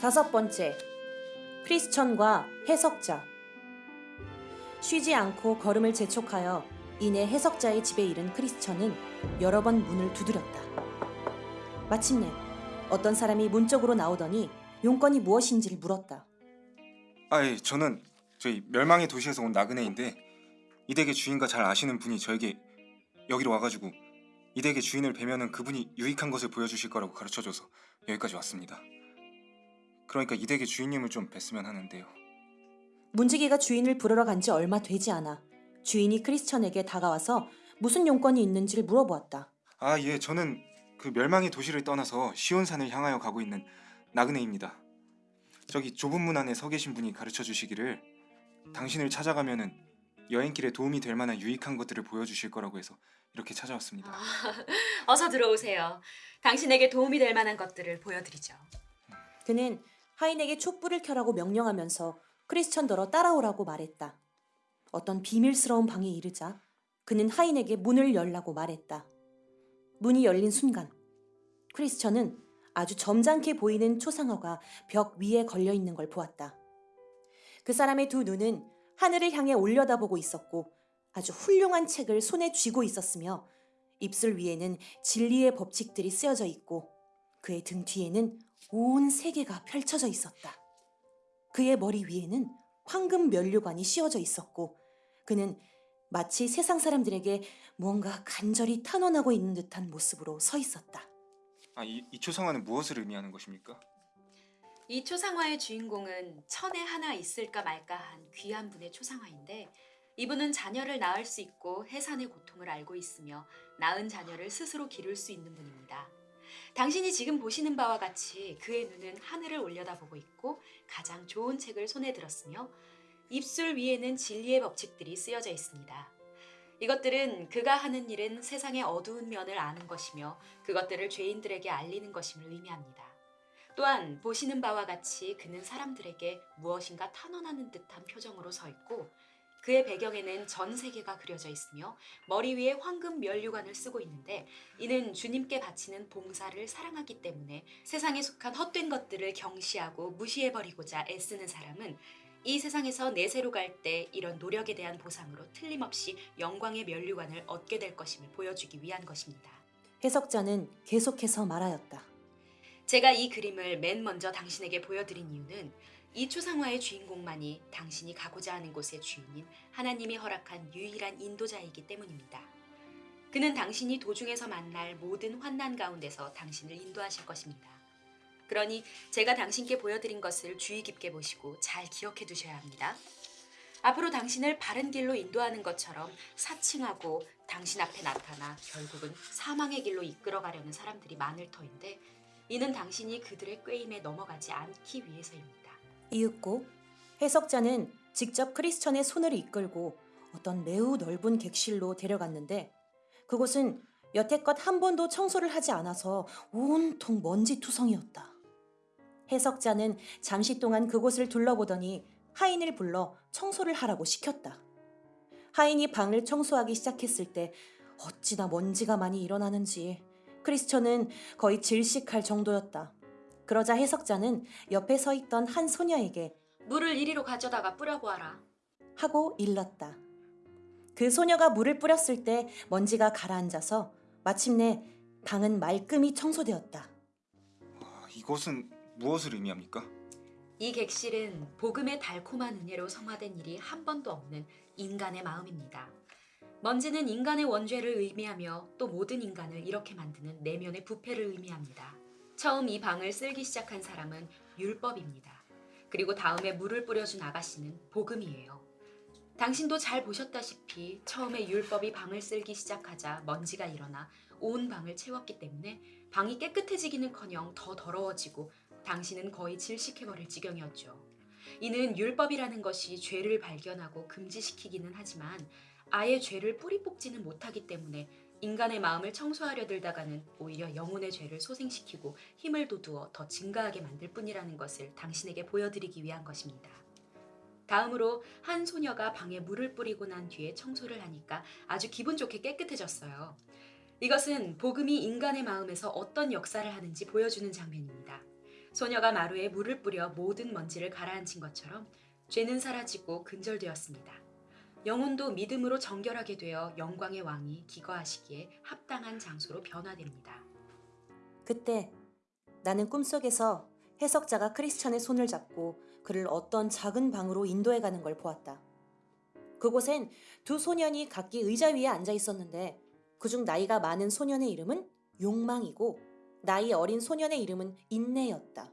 다섯 번째, 크리스천과 해석자. 쉬지 않고 걸음을 재촉하여 이내 해석자의 집에 이른 크리스천은 여러 번 문을 두드렸다. 마침내 어떤 사람이 문 쪽으로 나오더니 용건이 무엇인지를 물었다. 아, 예, 저는 저희 멸망의 도시에서 온 나그네인데 이 댁의 주인과 잘 아시는 분이 저에게 여기로 와가지고 이 댁의 주인을 뵈면은 그분이 유익한 것을 보여주실 거라고 가르쳐줘서 여기까지 왔습니다. 그러니까 이 댁의 주인님을 좀 뵀으면 하는데요. 문지기가 주인을 부르러 간 지 얼마 되지 않아 주인이 크리스천에게 다가와서 무슨 용건이 있는지를 물어보았다. 아, 예, 저는 그 멸망의 도시를 떠나서 시온산을 향하여 가고 있는 나그네입니다. 저기 좁은 문 안에 서 계신 분이 가르쳐 주시기를 당신을 찾아가면은 여행길에 도움이 될 만한 유익한 것들을 보여주실 거라고 해서 이렇게 찾아왔습니다. 아, 어서 들어오세요. 당신에게 도움이 될 만한 것들을 보여드리죠. 그는 하인에게 촛불을 켜라고 명령하면서 크리스천더러 따라오라고 말했다. 어떤 비밀스러운 방에 이르자 그는 하인에게 문을 열라고 말했다. 문이 열린 순간 크리스천은 아주 점잖게 보이는 초상화가 벽 위에 걸려 있는 걸 보았다. 그 사람의 두 눈은 하늘을 향해 올려다보고 있었고 아주 훌륭한 책을 손에 쥐고 있었으며 입술 위에는 진리의 법칙들이 쓰여져 있고 그의 등 뒤에는 온 세계가 펼쳐져 있었다. 그의 머리 위에는 황금 면류관이 씌워져 있었고 그는 마치 세상 사람들에게 무언가 간절히 탄원하고 있는 듯한 모습으로 서 있었다. 아, 이, 이 초상화는 무엇을 의미하는 것입니까? 이 초상화의 주인공은 천에 하나 있을까 말까 한 귀한 분의 초상화인데 이분은 자녀를 낳을 수 있고 해산의 고통을 알고 있으며 낳은 자녀를 스스로 기를 수 있는 분입니다. 당신이 지금 보시는 바와 같이 그의 눈은 하늘을 올려다보고 있고 가장 좋은 책을 손에 들었으며 입술 위에는 진리의 법칙들이 쓰여져 있습니다. 이것들은 그가 하는 일은 세상의 어두운 면을 아는 것이며 그것들을 죄인들에게 알리는 것임을 의미합니다. 또한 보시는 바와 같이 그는 사람들에게 무엇인가 탄원하는 듯한 표정으로 서 있고 그의 배경에는 전 세계가 그려져 있으며 머리 위에 황금 면류관을 쓰고 있는데 이는 주님께 바치는 봉사를 사랑하기 때문에 세상에 속한 헛된 것들을 경시하고 무시해버리고자 애쓰는 사람은 이 세상에서 내세로 갈 때 이런 노력에 대한 보상으로 틀림없이 영광의 면류관을 얻게 될 것임을 보여주기 위한 것입니다. 해석자는 계속해서 말하였다. 제가 이 그림을 맨 먼저 당신에게 보여드린 이유는 이 초상화의 주인공만이 당신이 가고자 하는 곳의 주인인 하나님이 허락한 유일한 인도자이기 때문입니다. 그는 당신이 도중에서 만날 모든 환난 가운데서 당신을 인도하실 것입니다. 그러니 제가 당신께 보여드린 것을 주의 깊게 보시고 잘 기억해 두셔야 합니다. 앞으로 당신을 바른 길로 인도하는 것처럼 사칭하고 당신 앞에 나타나 결국은 사망의 길로 이끌어가려는 사람들이 많을 터인데 이는 당신이 그들의 꾀임에 넘어가지 않기 위해서입니다. 이윽고 해석자는 직접 크리스천의 손을 이끌고 어떤 매우 넓은 객실로 데려갔는데 그곳은 여태껏 한 번도 청소를 하지 않아서 온통 먼지 투성이었다. 해석자는 잠시 동안 그곳을 둘러보더니 하인을 불러 청소를 하라고 시켰다. 하인이 방을 청소하기 시작했을 때 어찌나 먼지가 많이 일어나는지 크리스천은 거의 질식할 정도였다. 그러자 해석자는 옆에 서 있던 한 소녀에게 물을 이리로 가져다가 뿌려보아라. 하고 일렀다. 그 소녀가 물을 뿌렸을 때 먼지가 가라앉아서 마침내 방은 말끔히 청소되었다. 아, 이것은 무엇을 의미합니까? 이 객실은 복음의 달콤한 은혜로 성화된 일이 한 번도 없는 인간의 마음입니다. 먼지는 인간의 원죄를 의미하며 또 모든 인간을 이렇게 만드는 내면의 부패를 의미합니다. 처음 이 방을 쓸기 시작한 사람은 율법입니다. 그리고 다음에 물을 뿌려준 아가씨는 복음이에요. 당신도 잘 보셨다시피 처음에 율법이 방을 쓸기 시작하자 먼지가 일어나 온 방을 채웠기 때문에 방이 깨끗해지기는커녕 더 더러워지고 당신은 거의 질식해버릴 지경이었죠. 이는 율법이라는 것이 죄를 발견하고 금지시키기는 하지만 아예 죄를 뿌리 뽑지는 못하기 때문에 인간의 마음을 청소하려 들다가는 오히려 영혼의 죄를 소생시키고 힘을 돋우어 더 증가하게 만들 뿐이라는 것을 당신에게 보여드리기 위한 것입니다. 다음으로 한 소녀가 방에 물을 뿌리고 난 뒤에 청소를 하니까 아주 기분 좋게 깨끗해졌어요. 이것은 복음이 인간의 마음에서 어떤 역사를 하는지 보여주는 장면입니다. 소녀가 마루에 물을 뿌려 모든 먼지를 가라앉힌 것처럼 죄는 사라지고 근절되었습니다. 영혼도 믿음으로 정결하게 되어 영광의 왕이 기거하시기에 합당한 장소로 변화됩니다. 그때 나는 꿈속에서 해석자가 크리스천의 손을 잡고 그를 어떤 작은 방으로 인도해 가는 걸 보았다. 그곳엔 두 소년이 각기 의자 위에 앉아 있었는데 그중 나이가 많은 소년의 이름은 욕망이고 나이 어린 소년의 이름은 인내였다.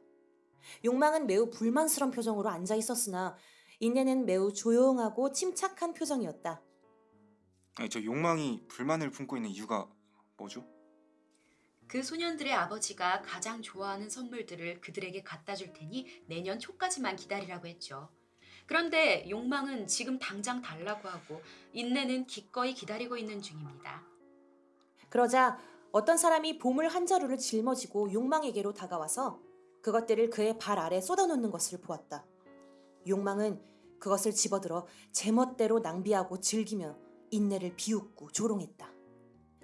욕망은 매우 불만스런 표정으로 앉아 있었으나 인내는 매우 조용하고 침착한 표정이었다. 아니, 저 욕망이 불만을 품고 있는 이유가 뭐죠? 그 소년들의 아버지가 가장 좋아하는 선물들을 그들에게 갖다 줄 테니 내년 초까지만 기다리라고 했죠. 그런데 욕망은 지금 당장 달라고 하고 인내는 기꺼이 기다리고 있는 중입니다. 그러자 어떤 사람이 보물 한 자루를 짊어지고 욕망에게로 다가와서 그것들을 그의 발 아래 쏟아놓는 것을 보았다. 욕망은 그것을 집어들어 제멋대로 낭비하고 즐기며 인내를 비웃고 조롱했다.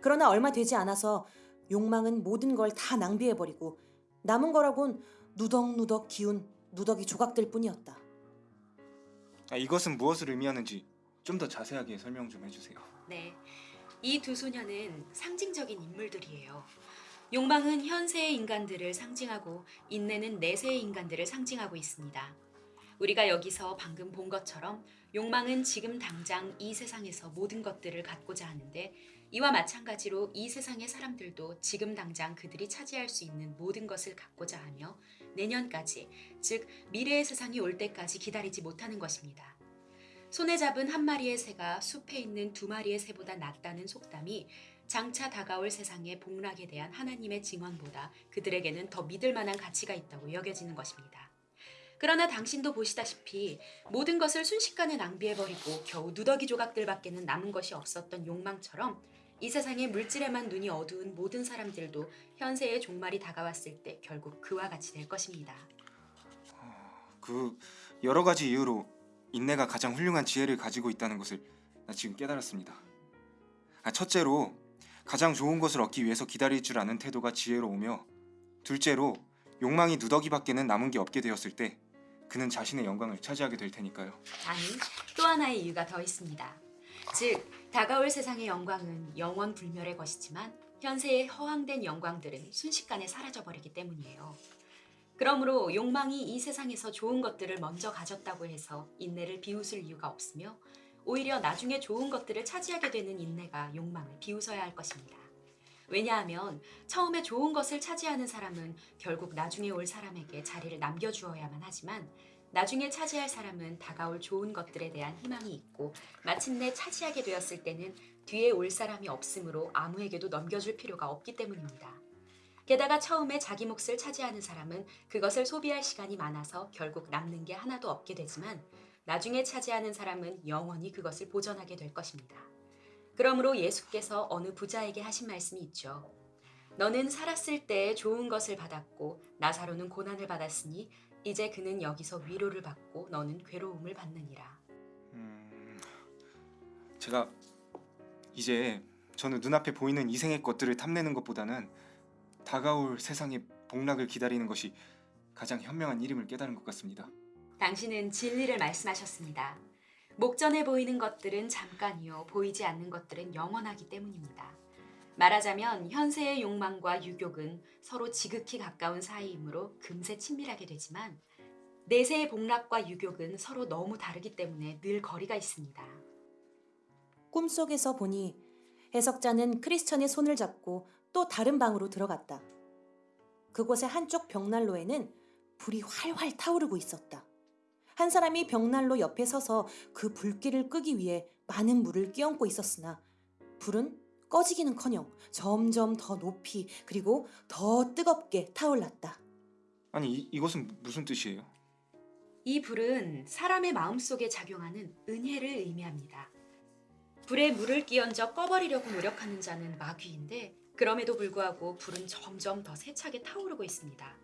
그러나 얼마 되지 않아서 욕망은 모든 걸 다 낭비해버리고 남은 거라곤 누덕누덕 기운 누더기 조각들 뿐이었다. 아, 이것은 무엇을 의미하는지 좀 더 자세하게 설명 좀 해주세요. 네. 이 두 소녀는 상징적인 인물들이에요. 욕망은 현세의 인간들을 상징하고 인내는 내세의 인간들을 상징하고 있습니다. 우리가 여기서 방금 본 것처럼 욕망은 지금 당장 이 세상에서 모든 것들을 갖고자 하는데 이와 마찬가지로 이 세상의 사람들도 지금 당장 그들이 차지할 수 있는 모든 것을 갖고자 하며 내년까지, 즉 미래의 세상이 올 때까지 기다리지 못하는 것입니다. 손에 잡은 한 마리의 새가 숲에 있는 두 마리의 새보다 낫다는 속담이 장차 다가올 세상의 복락에 대한 하나님의 증언보다 그들에게는 더 믿을 만한 가치가 있다고 여겨지는 것입니다. 그러나 당신도 보시다시피 모든 것을 순식간에 낭비해버리고 겨우 누더기 조각들밖에는 남은 것이 없었던 욕망처럼 이 세상의 물질에만 눈이 어두운 모든 사람들도 현세의 종말이 다가왔을 때 결국 그와 같이 될 것입니다. 그 여러 가지 이유로 인내가 가장 훌륭한 지혜를 가지고 있다는 것을 나 지금 깨달았습니다. 아, 첫째로 가장 좋은 것을 얻기 위해서 기다릴 줄 아는 태도가 지혜로우며 둘째로 욕망이 누더기 밖에는 남은 게 없게 되었을 때 그는 자신의 영광을 차지하게 될 테니까요. 아니, 또 하나의 이유가 더 있습니다. 즉, 다가올 세상의 영광은 영원 불멸의 것이지만 현세의 허황된 영광들은 순식간에 사라져버리기 때문이에요. 그러므로 욕망이 이 세상에서 좋은 것들을 먼저 가졌다고 해서 인내를 비웃을 이유가 없으며 오히려 나중에 좋은 것들을 차지하게 되는 인내가 욕망을 비웃어야 할 것입니다. 왜냐하면 처음에 좋은 것을 차지하는 사람은 결국 나중에 올 사람에게 자리를 남겨주어야만 하지만 나중에 차지할 사람은 다가올 좋은 것들에 대한 희망이 있고 마침내 차지하게 되었을 때는 뒤에 올 사람이 없으므로 아무에게도 넘겨줄 필요가 없기 때문입니다. 게다가 처음에 자기 몫을 차지하는 사람은 그것을 소비할 시간이 많아서 결국 남는 게 하나도 없게 되지만 나중에 차지하는 사람은 영원히 그것을 보전하게 될 것입니다. 그러므로 예수께서 어느 부자에게 하신 말씀이 있죠. 너는 살았을 때 좋은 것을 받았고 나사로는 고난을 받았으니 이제 그는 여기서 위로를 받고 너는 괴로움을 받느니라. 음, 제가 이제 저는 눈앞에 보이는 이생의 것들을 탐내는 것보다는 다가올 세상의 복락을 기다리는 것이 가장 현명한 일임을 깨달은 것 같습니다. 당신은 진리를 말씀하셨습니다. 목전에 보이는 것들은 잠깐이요 보이지 않는 것들은 영원하기 때문입니다. 말하자면 현세의 욕망과 유욕은 서로 지극히 가까운 사이이므로 금세 친밀하게 되지만 내세의 복락과 유욕은 서로 너무 다르기 때문에 늘 거리가 있습니다. 꿈속에서 보니 해석자는 크리스천의 손을 잡고 또 다른 방으로 들어갔다. 그곳의 한쪽 벽난로에는 불이 활활 타오르고 있었다. 한 사람이 벽난로 옆에 서서 그 불길을 끄기 위해 많은 물을 끼얹고 있었으나 불은 꺼지기는커녕 점점 더 높이 그리고 더 뜨겁게 타올랐다. 아니 이, 이것은 무슨 뜻이에요? 이 불은 사람의 마음속에 작용하는 은혜를 의미합니다. 불에 물을 끼얹어 꺼버리려고 노력하는 자는 마귀인데 그럼에도 불구하고 불은 점점 더 세차게 타오르고 있습니다.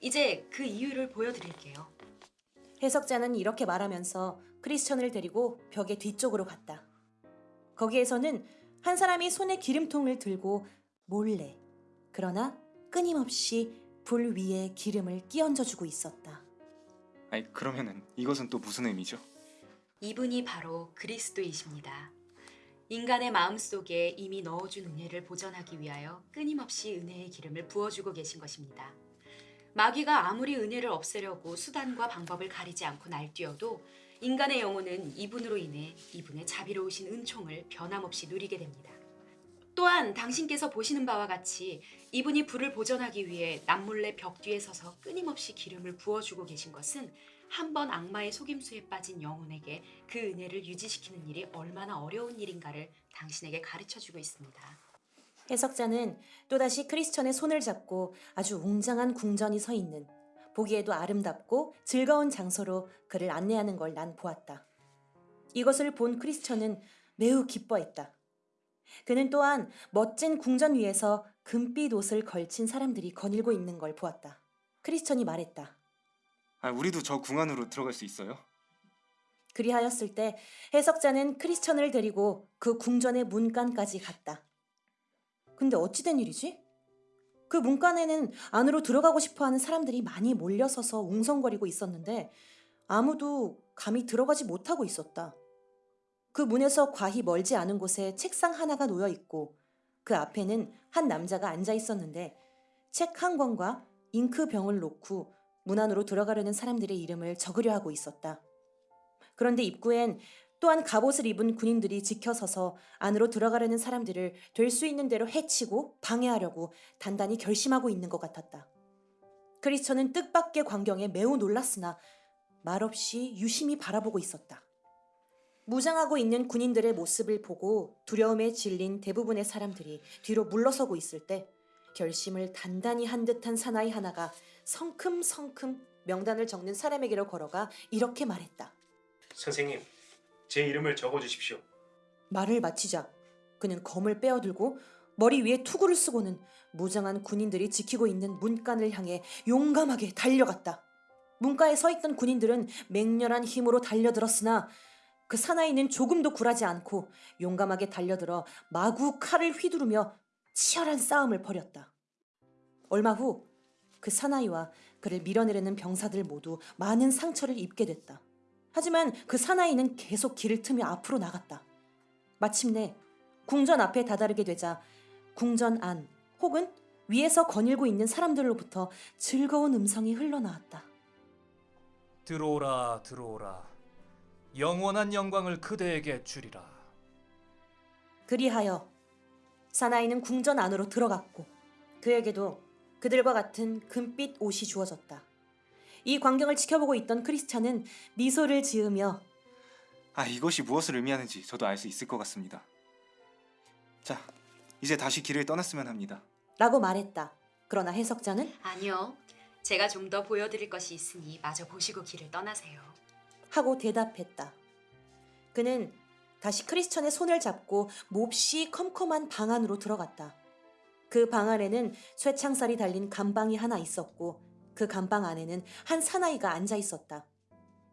이제 그 이유를 보여드릴게요. 해석자는 이렇게 말하면서 크리스천을 데리고 벽의 뒤쪽으로 갔다. 거기에서는 한 사람이 손에 기름통을 들고 몰래 그러나 끊임없이 불 위에 기름을 끼얹어 주고 있었다. 아니 그러면은 이것은 또 무슨 의미죠? 이분이 바로 그리스도이십니다. 인간의 마음 속에 이미 넣어준 은혜를 보전하기 위하여 끊임없이 은혜의 기름을 부어주고 계신 것입니다. 마귀가 아무리 은혜를 없애려고 수단과 방법을 가리지 않고 날뛰어도 인간의 영혼은 이분으로 인해 이분의 자비로우신 은총을 변함없이 누리게 됩니다. 또한 당신께서 보시는 바와 같이 이분이 불을 보전하기 위해 남몰래 벽 뒤에 서서 끊임없이 기름을 부어주고 계신 것은 한 번 악마의 속임수에 빠진 영혼에게 그 은혜를 유지시키는 일이 얼마나 어려운 일인가를 당신에게 가르쳐 주고 있습니다. 해석자는 또다시 크리스천의 손을 잡고 아주 웅장한 궁전이 서 있는 보기에도 아름답고 즐거운 장소로 그를 안내하는 걸 난 보았다. 이것을 본 크리스천은 매우 기뻐했다. 그는 또한 멋진 궁전 위에서 금빛 옷을 걸친 사람들이 거닐고 있는 걸 보았다. 크리스천이 말했다. 아 우리도 저 궁 안으로 들어갈 수 있어요? 그리하였을 때 해석자는 크리스천을 데리고 그 궁전의 문간까지 갔다. 근데 어찌된 일이지? 그 문간에는 안으로 들어가고 싶어 하는 사람들이 많이 몰려서서 웅성거리고 있었는데 아무도 감히 들어가지 못하고 있었다. 그 문에서 과히 멀지 않은 곳에 책상 하나가 놓여 있고 그 앞에는 한 남자가 앉아 있었는데 책 한 권과 잉크 병을 놓고 문 안으로 들어가려는 사람들의 이름을 적으려 하고 있었다. 그런데 입구엔 또한 갑옷을 입은 군인들이 지켜서서 안으로 들어가려는 사람들을 될 수 있는 대로 해치고 방해하려고 단단히 결심하고 있는 것 같았다. 크리스천은 뜻밖의 광경에 매우 놀랐으나 말없이 유심히 바라보고 있었다. 무장하고 있는 군인들의 모습을 보고 두려움에 질린 대부분의 사람들이 뒤로 물러서고 있을 때 결심을 단단히 한 듯한 사나이 하나가 성큼성큼 명단을 적는 사람에게로 걸어가 이렇게 말했다. 선생님, 제 이름을 적어 주십시오. 말을 마치자 그는 검을 빼어들고 머리 위에 투구를 쓰고는 무장한 군인들이 지키고 있는 문간을 향해 용감하게 달려갔다. 문가에 서 있던 군인들은 맹렬한 힘으로 달려들었으나 그 사나이는 조금도 굴하지 않고 용감하게 달려들어 마구 칼을 휘두르며 치열한 싸움을 벌였다. 얼마 후 그 사나이와 그를 밀어내려는 병사들 모두 많은 상처를 입게 됐다. 하지만 그 사나이는 계속 길을 트며 앞으로 나갔다. 마침내 궁전 앞에 다다르게 되자 궁전 안 혹은 위에서 거닐고 있는 사람들로부터 즐거운 음성이 흘러나왔다. 들어오라 들어오라 영원한 영광을 그대에게 주리라 그리하여 사나이는 궁전 안으로 들어갔고 그에게도 그들과 같은 금빛 옷이 주어졌다. 이 광경을 지켜보고 있던 크리스찬은 미소를 지으며 아 이것이 무엇을 의미하는지 저도 알 수 있을 것 같습니다. 자 이제 다시 길을 떠났으면 합니다. 라고 말했다. 그러나 해석자는 아니요. 제가 좀 더 보여드릴 것이 있으니 마저 보시고 길을 떠나세요. 하고 대답했다. 그는 다시 크리스천의 손을 잡고 몹시 컴컴한 방 안으로 들어갔다. 그 방 안에는 쇠창살이 달린 감방이 하나 있었고 그 감방 안에는 한 사나이가 앉아 있었다.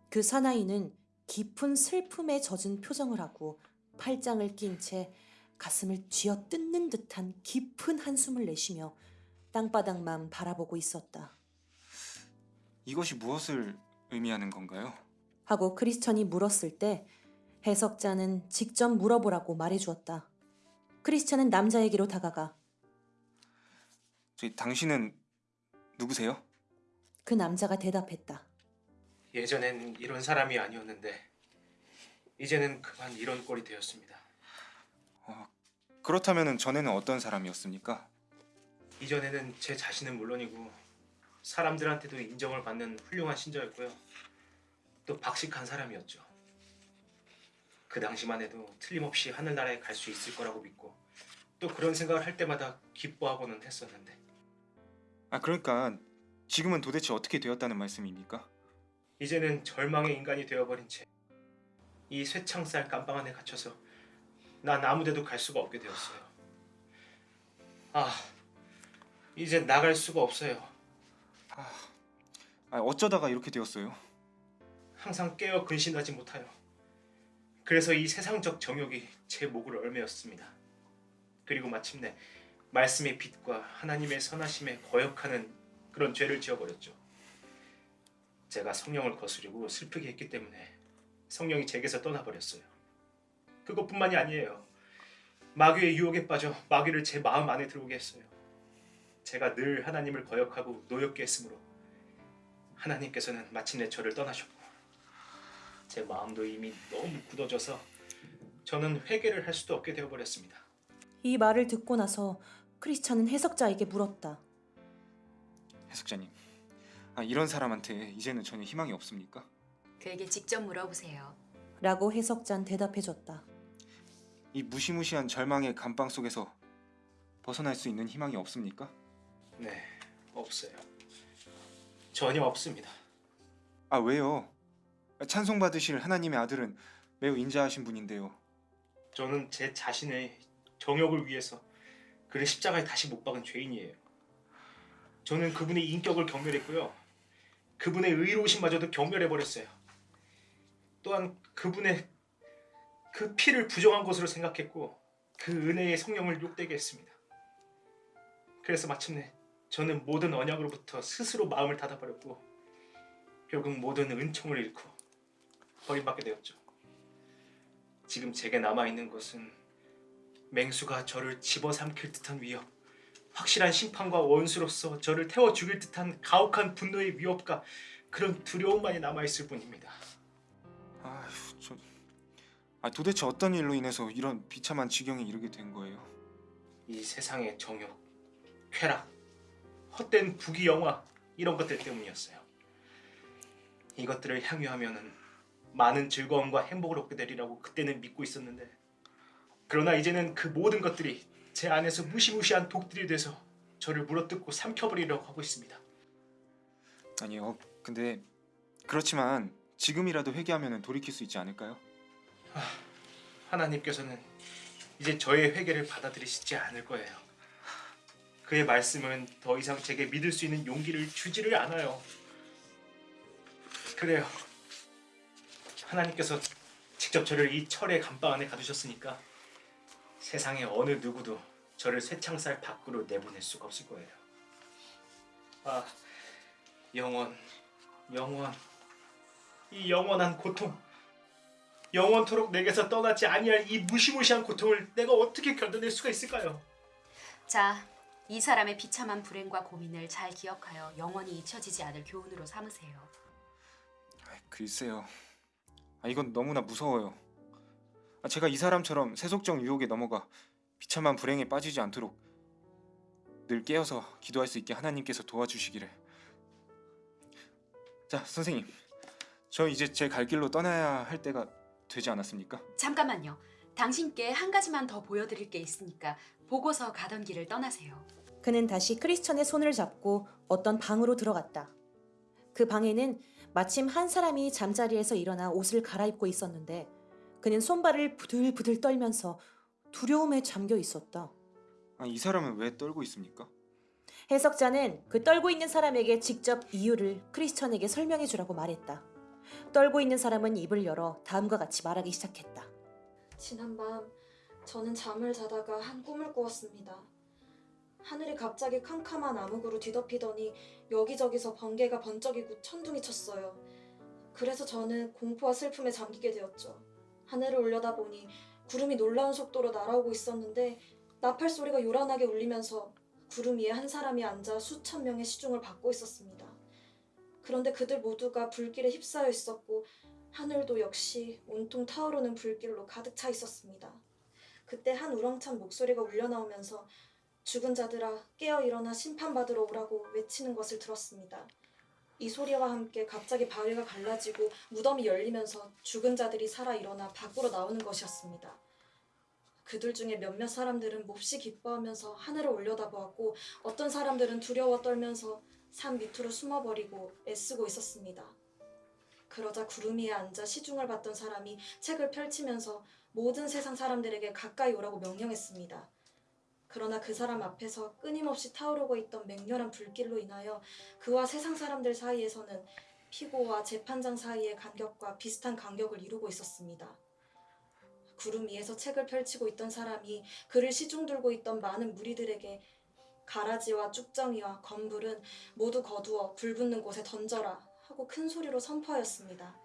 그 사나이는 깊은 슬픔에 젖은 표정을 하고 팔짱을 낀 채 가슴을 쥐어 뜯는 듯한 깊은 한숨을 내쉬며 땅바닥만 바라보고 있었다. 이것이 무엇을 의미하는 건가요? 하고 크리스천이 물었을 때 해석자는 직접 물어보라고 말해주었다. 크리스천은 남자에게로 다가가 저희 당신은 누구세요? 그 남자가 대답했다. 예전엔 이런 사람이 아니었는데 이제는 그만 이런 꼴이 되었습니다. 그렇다면은 전에는 어떤 사람이었습니까? 이전에는 제 자신은 물론이고 사람들한테도 인정을 받는 훌륭한 신자였고요. 또 박식한 사람이었죠. 그 당시만 해도 틀림없이 하늘나라에 갈 수 있을 거라고 믿고 또 그런 생각을 할 때마다 기뻐하고는 했었는데 아 그러니까 지금은 도대체 어떻게 되었다는 말씀입니까? 이제는 절망의 인간이 되어버린 채 이 쇠창살 감방 안에 갇혀서 난 아무데도 갈 수가 없게 되었어요. 아, 이제 나갈 수가 없어요. 아 어쩌다가 이렇게 되었어요? 항상 깨어 근신하지 못하여. 그래서 이 세상적 정욕이 제 목을 얽매였습니다. 그리고 마침내 말씀의 빛과 하나님의 선하심에 거역하는 그런 죄를 지어버렸죠. 제가 성령을 거스르고 슬프게 했기 때문에 성령이 제게서 떠나버렸어요. 그것뿐만이 아니에요. 마귀의 유혹에 빠져 마귀를 제 마음 안에 들어오게 했어요. 제가 늘 하나님을 거역하고 노엽게 했으므로 하나님께서는 마침내 저를 떠나셨고 제 마음도 이미 너무 굳어져서 저는 회개를 할 수도 없게 되어버렸습니다. 이 말을 듣고 나서 크리스찬은 해석자에게 물었다. 해석자님, 아, 이런 사람한테 이제는 전혀 희망이 없습니까? 그에게 직접 물어보세요. 라고 해석자는 대답해줬다. 이 무시무시한 절망의 감방 속에서 벗어날 수 있는 희망이 없습니까? 네, 없어요. 전혀 없습니다. 아 왜요? 찬송 받으실 하나님의 아들은 매우 인자하신 분인데요. 저는 제 자신의 정욕을 위해서 그를 십자가에 다시 못 박은 죄인이에요. 저는 그분의 인격을 경멸했고요. 그분의 의로우심마저도 경멸해 버렸어요. 또한 그분의 그 피를 부정한 것으로 생각했고 그 은혜의 성령을 욕되게 했습니다. 그래서 마침내 저는 모든 언약으로부터 스스로 마음을 닫아버렸고 결국 모든 은총을 잃고 버림받게 되었죠. 지금 제게 남아 있는 것은 맹수가 저를 집어삼킬 듯한 위협, 확실한 심판과 원수로서 저를 태워 죽일 듯한 가혹한 분노의 위협과 그런 두려움만이 남아 있을 뿐입니다. 아휴, 저... 아, 도대체 어떤 일로 인해서 이런 비참한 지경에 이르게 된 거예요? 이 세상의 정욕, 쾌락, 헛된 부귀 영화 이런 것들 때문이었어요. 이것들을 향유하면은 많은 즐거움과 행복을 얻게 되리라고 그때는 믿고 있었는데 그러나 이제는 그 모든 것들이 제 안에서 무시무시한 독들이 돼서 저를 물어뜯고 삼켜버리려고 하고 있습니다. 아니요. 근데 그렇지만 지금이라도 회개하면 돌이킬 수 있지 않을까요? 하나님께서는 이제 저의 회개를 받아들이시지 않을 거예요. 그의 말씀은 더 이상 제게 믿을 수 있는 용기를 주지를 않아요. 그래요. 하나님께서 직접 저를 이 철의 감방 안에 가두셨으니까 세상의 어느 누구도 저를 쇠창살 밖으로 내보낼 수가 없을 거예요. 아, 영원, 영원, 이 영원한 고통. 영원토록 내게서 떠나지 아니할 이 무시무시한 고통을 내가 어떻게 견뎌낼 수가 있을까요? 자, 이 사람의 비참한 불행과 고민을 잘 기억하여 영원히 잊혀지지 않을 교훈으로 삼으세요. 아, 글쎄요. 아, 이건 너무나 무서워요. 아, 제가 이 사람처럼 세속적 유혹에 넘어가 비참한 불행에 빠지지 않도록 늘 깨어서 기도할 수 있게 하나님께서 도와주시기를. 자, 선생님. 저 이제 제 갈 길로 떠나야 할 때가 되지 않았습니까? 잠깐만요. 당신께 한 가지만 더 보여드릴 게 있으니까 보고서 가던 길을 떠나세요. 그는 다시 크리스천의 손을 잡고 어떤 방으로 들어갔다. 그 방에는 마침 한 사람이 잠자리에서 일어나 옷을 갈아입고 있었는데 그는 손발을 부들부들 떨면서 두려움에 잠겨 있었다. 아, 이 사람은 왜 떨고 있습니까? 해석자는 그 떨고 있는 사람에게 직접 이유를 크리스천에게 설명해 주라고 말했다. 떨고 있는 사람은 입을 열어 다음과 같이 말하기 시작했다. 지난밤 저는 잠을 자다가 한 꿈을 꾸었습니다. 하늘이 갑자기 캄캄한 암흑으로 뒤덮이더니 여기저기서 번개가 번쩍이고 천둥이 쳤어요. 그래서 저는 공포와 슬픔에 잠기게 되었죠. 하늘을 올려다보니 구름이 놀라운 속도로 날아오고 있었는데 나팔 소리가 요란하게 울리면서 구름 위에 한 사람이 앉아 수천 명의 시중을 받고 있었습니다. 그런데 그들 모두가 불길에 휩싸여 있었고 하늘도 역시 온통 타오르는 불길로 가득 차 있었습니다. 그때 한 우렁찬 목소리가 울려 나오면서 죽은 자들아 깨어 일어나 심판받으러 오라고 외치는 것을 들었습니다. 이 소리와 함께 갑자기 바위가 갈라지고 무덤이 열리면서 죽은 자들이 살아 일어나 밖으로 나오는 것이었습니다. 그들 중에 몇몇 사람들은 몹시 기뻐하면서 하늘을 올려다보았고 어떤 사람들은 두려워 떨면서 산 밑으로 숨어버리고 애쓰고 있었습니다. 그러자 구름 위에 앉아 시중을 받던 사람이 책을 펼치면서 모든 세상 사람들에게 가까이 오라고 명령했습니다. 그러나 그 사람 앞에서 끊임없이 타오르고 있던 맹렬한 불길로 인하여 그와 세상 사람들 사이에서는 피고와 재판장 사이의 간격과 비슷한 간격을 이루고 있었습니다. 구름 위에서 책을 펼치고 있던 사람이 그를 시중 들고 있던 많은 무리들에게 가라지와 쭉정이와 건불은 모두 거두어 불 붙는 곳에 던져라 하고 큰 소리로 선포하였습니다.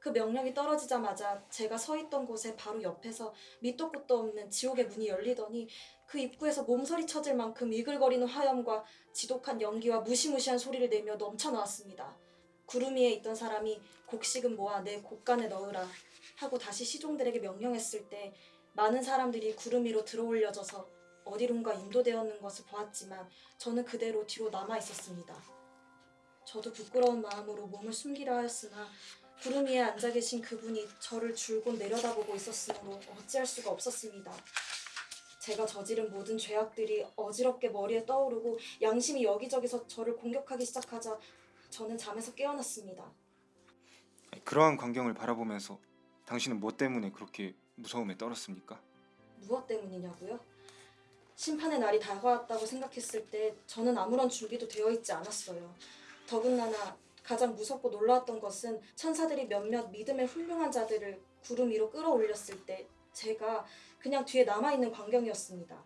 그 명령이 떨어지자마자 제가 서 있던 곳에 바로 옆에서 밑도 끝도 없는 지옥의 문이 열리더니 그 입구에서 몸서리 쳐질 만큼 이글거리는 화염과 지독한 연기와 무시무시한 소리를 내며 넘쳐나왔습니다. 구름 위에 있던 사람이 곡식은 모아 내 곡간에 넣으라 하고 다시 시종들에게 명령했을 때 많은 사람들이 구름 위로 들어올려져서 어디론가 인도되었는 것을 보았지만 저는 그대로 뒤로 남아 있었습니다. 저도 부끄러운 마음으로 몸을 숨기려 하였으나 구름 위에 앉아 계신 그분이 저를 줄곧 내려다보고 있었으므로 어찌할 수가 없었습니다. 제가 저지른 모든 죄악들이 어지럽게 머리에 떠오르고 양심이 여기저기서 저를 공격하기 시작하자 저는 잠에서 깨어났습니다. 그러한 광경을 바라보면서 당신은 뭐 때문에 그렇게 무서움에 떨었습니까? 무엇 때문이냐고요? 심판의 날이 다가왔다고 생각했을 때 저는 아무런 준비도 되어 있지 않았어요. 더군다나 가장 무섭고 놀라웠던 것은 천사들이 몇몇 믿음의 훌륭한 자들을 구름 위로 끌어올렸을 때 제가 그냥 뒤에 남아있는 광경이었습니다.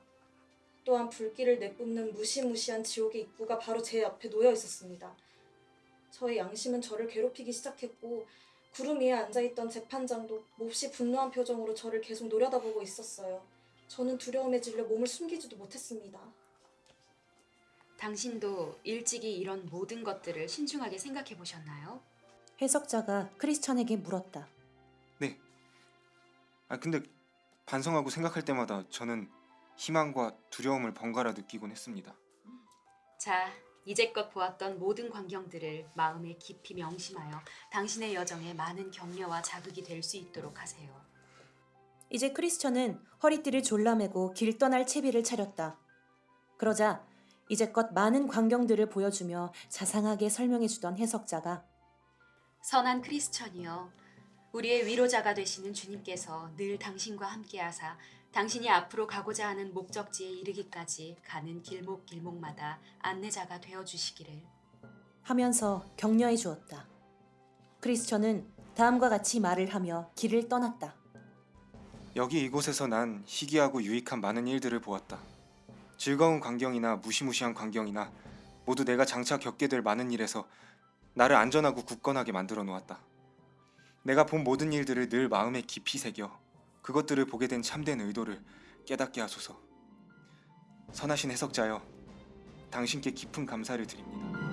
또한 불길을 내뿜는 무시무시한 지옥의 입구가 바로 제 옆에 놓여 있었습니다. 저의 양심은 저를 괴롭히기 시작했고 구름 위에 앉아있던 재판장도 몹시 분노한 표정으로 저를 계속 노려다보고 있었어요. 저는 두려움에 질려 몸을 숨기지도 못했습니다. 당신도 일찍이 이런 모든 것들을 신중하게 생각해 보셨나요? 해석자가 크리스천에게 물었다. 네. 아 근데 반성하고 생각할 때마다 저는 희망과 두려움을 번갈아 느끼곤 했습니다. 자, 이제껏 보았던 모든 광경들을 마음에 깊이 명심하여 당신의 여정에 많은 격려와 자극이 될 수 있도록 하세요. 이제 크리스천은 허리띠를 졸라매고 길 떠날 채비를 차렸다. 그러자 이제껏 많은 광경들을 보여주며 자상하게 설명해주던 해석자가 선한 크리스천이여, 우리의 위로자가 되시는 주님께서 늘 당신과 함께하사 당신이 앞으로 가고자 하는 목적지에 이르기까지 가는 길목길목마다 안내자가 되어 주시기를. 하면서 격려해 주었다. 크리스천은 다음과 같이 말을 하며 길을 떠났다. 여기 이곳에서 난 희귀하고 유익한 많은 일들을 보았다. 즐거운 광경이나 무시무시한 광경이나 모두 내가 장차 겪게 될 많은 일에서 나를 안전하고 굳건하게 만들어 놓았다. 내가 본 모든 일들을 늘 마음에 깊이 새겨 그것들을 보게 된 참된 의도를 깨닫게 하소서. 선하신 해석자여, 당신께 깊은 감사를 드립니다.